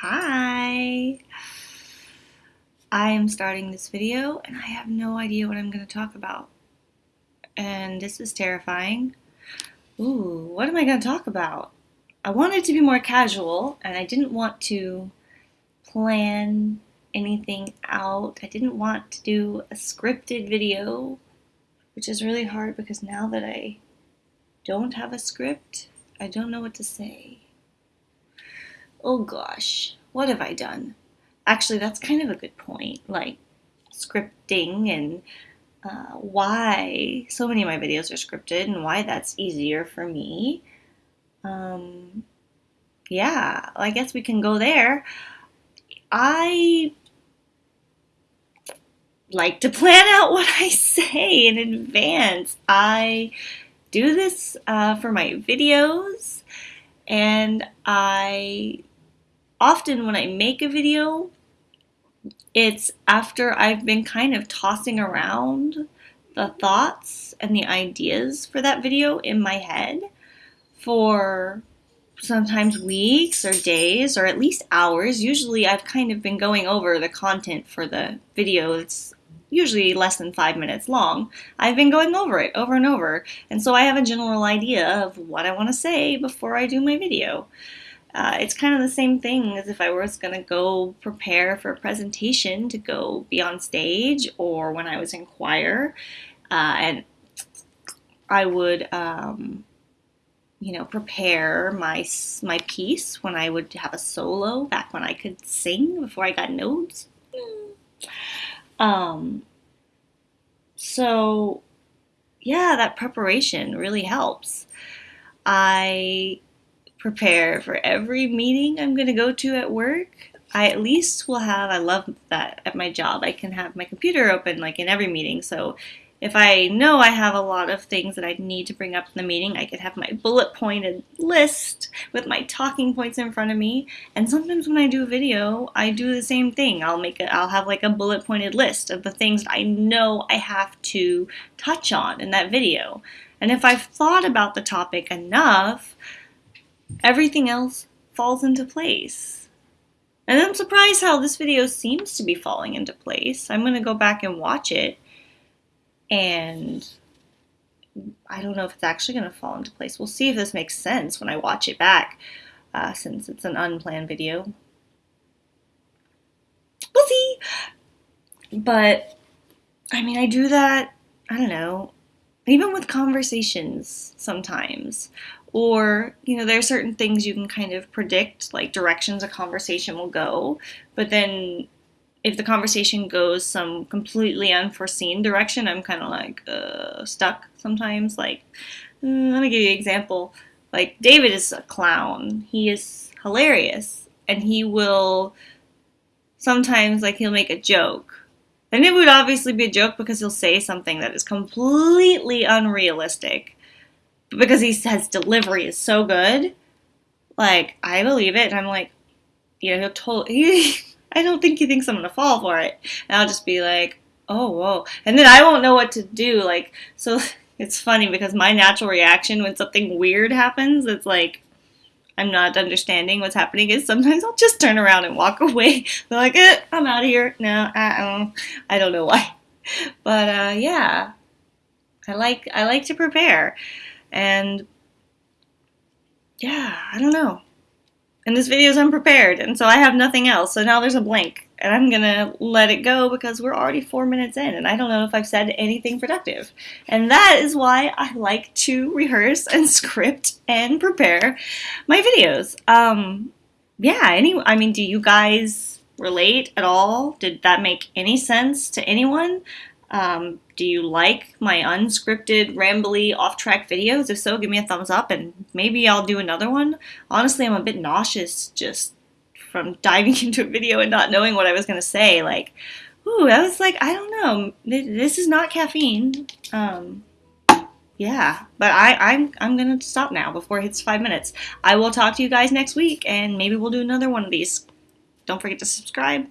Hi! I am starting this video and I have no idea what I'm going to talk about. And this is terrifying. Ooh, what am I going to talk about? I wanted to be more casual and I didn't want to plan anything out. I didn't want to do a scripted video, which is really hard because now that I don't have a script, I don't know what to say. Oh gosh, what have I done? Actually, that's kind of a good point. Like scripting and uh, why so many of my videos are scripted and why that's easier for me. Um, yeah, I guess we can go there. I like to plan out what I say in advance. I do this uh, for my videos and I often when I make a video, it's after I've been kind of tossing around the thoughts and the ideas for that video in my head for sometimes weeks or days or at least hours. Usually I've kind of been going over the content for the video. It's usually less than five minutes long. I've been going over it over and over. And so I have a general idea of what I want to say before I do my video. Uh, it's kind of the same thing as if I was going to go prepare for a presentation to go be on stage or when I was in choir. Uh, and I would, um, you know, prepare my, my piece when I would have a solo back when I could sing before I got notes. Um, so, yeah, that preparation really helps. I prepare for every meeting I'm going to go to at work. I at least will have, I love that at my job, I can have my computer open like in every meeting. So if I know I have a lot of things that I need to bring up in the meeting, I could have my bullet pointed list with my talking points in front of me. And sometimes when I do a video, I do the same thing. I'll make it, I'll have like a bullet pointed list of the things I know I have to touch on in that video. And if I've thought about the topic enough, everything else falls into place. And I'm surprised how this video seems to be falling into place. I'm going to go back and watch it and I don't know if it's actually going to fall into place. We'll see if this makes sense when I watch it back, uh, since it's an unplanned video. We'll see! But, I mean, I do that, I don't know, even with conversations sometimes. Or, you know, there are certain things you can kind of predict, like directions a conversation will go, but then if the conversation goes some completely unforeseen direction, I'm kind of like uh, stuck sometimes. Like, mm, let me give you an example. Like, David is a clown. He is hilarious. And he will sometimes, like, he'll make a joke. And it would obviously be a joke because he'll say something that is completely unrealistic. Because he says delivery is so good, like, I believe it. And I'm like, you know, he'll totally. I don't think he thinks I'm gonna fall for it. And I'll just be like, oh, whoa. And then I won't know what to do. Like, so it's funny because my natural reaction when something weird happens, it's like, I'm not understanding what's happening is sometimes I'll just turn around and walk away. They're like, eh, I'm out of here. No, I don't, I don't know why. But uh, yeah, I like I like to prepare, and yeah, I don't know and this video is unprepared, and so I have nothing else. So now there's a blank, and I'm gonna let it go because we're already four minutes in, and I don't know if I've said anything productive. And that is why I like to rehearse and script and prepare my videos. Um, yeah. Any, I mean, do you guys relate at all? Did that make any sense to anyone? Um, do you like my unscripted, rambly, off-track videos? If so, give me a thumbs up and maybe I'll do another one. Honestly, I'm a bit nauseous just from diving into a video and not knowing what I was going to say. Like, ooh, I was like, I don't know. This is not caffeine. Um, yeah, but I, I'm I'm gonna stop now before it hits five minutes. I will talk to you guys next week, and maybe we'll do another one of these. Don't forget to subscribe.